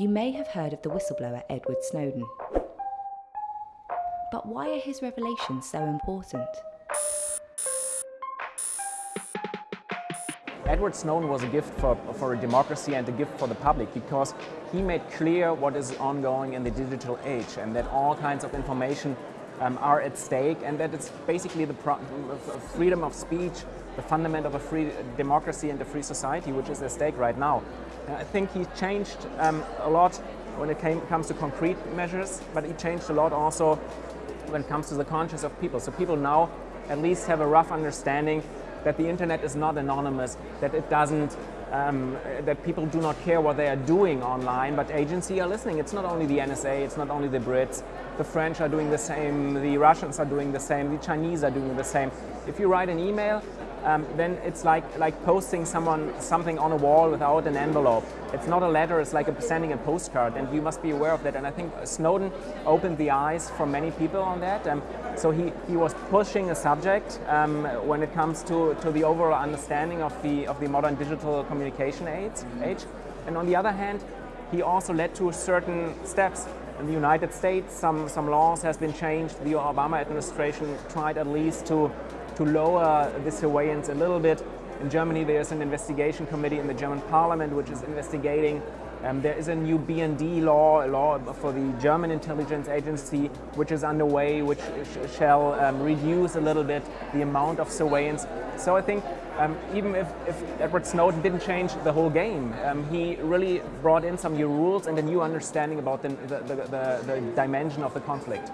You may have heard of the whistleblower Edward Snowden. But why are his revelations so important? Edward Snowden was a gift for, for a democracy and a gift for the public because he made clear what is ongoing in the digital age and that all kinds of information um, are at stake and that it's basically the freedom of speech, the fundament of a free democracy and a free society which is at stake right now. I think he changed um, a lot when it came, comes to concrete measures, but he changed a lot also when it comes to the conscience of people. So people now at least have a rough understanding that the internet is not anonymous, that it doesn't, um, that people do not care what they are doing online, but agencies are listening. It's not only the NSA, it's not only the Brits, the French are doing the same, the Russians are doing the same, the Chinese are doing the same. If you write an email, um, then it's like, like posting someone something on a wall without an envelope. It's not a letter, it's like a, sending a postcard, and you must be aware of that. And I think Snowden opened the eyes for many people on that. Um, so he, he was pushing a subject um, when it comes to, to the overall understanding of the, of the modern digital communication age. age. And on the other hand, he also led to certain steps. In the United States, some, some laws has been changed. The Obama administration tried at least to to lower the surveillance a little bit. In Germany, there's an investigation committee in the German parliament which is investigating. Um, there is a new BND law, a law for the German intelligence agency, which is underway, which sh shall um, reduce a little bit the amount of surveillance. So I think um, even if, if, Edward Snowden didn't change the whole game, um, he really brought in some new rules and a new understanding about the, the, the, the dimension of the conflict.